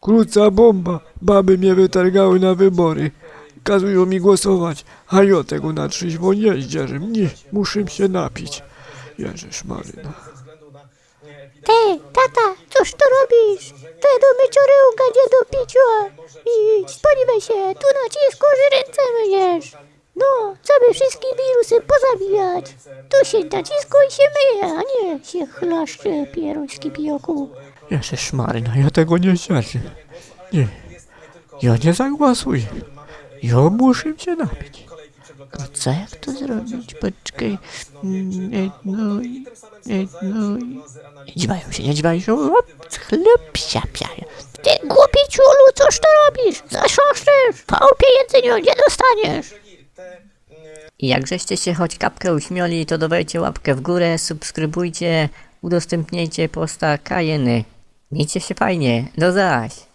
Krótca bomba. Baby mnie wytargały na wybory. Kazują mi głosować, a ja tego na trzeźwo nie zdzierzę. Nie, muszę się napić. Jeżesz Maryna. Ty, tata, cóż to robisz? Te do mycioryłka nie do picia. Idź, spodziewaj się, tu nacisku, ręce myjesz. No, co by wszystkie wirusy pozabijać. Tu się nacisku i się myje, a nie się chlaszcze pieroński pijoku. Jeżesz Maryna, ja tego nie zdzierzę. Nie, ja nie zagłosuję. Ja muszę się napić. No co jak to zrobić? Poczekaj. Mm, e, No i... e, No i... Nie dziwają się, nie dziwają się. Chleb siapiają. Ty głupi ciulu, cóż to robisz? Zaszoszczysz. W chałupie jedzeniu nie dostaniesz. I jak żeście się choć kapkę uśmiali, to dawajcie łapkę w górę, subskrybujcie, udostępniajcie posta Kajeny. Miejcie się fajnie, do zaś!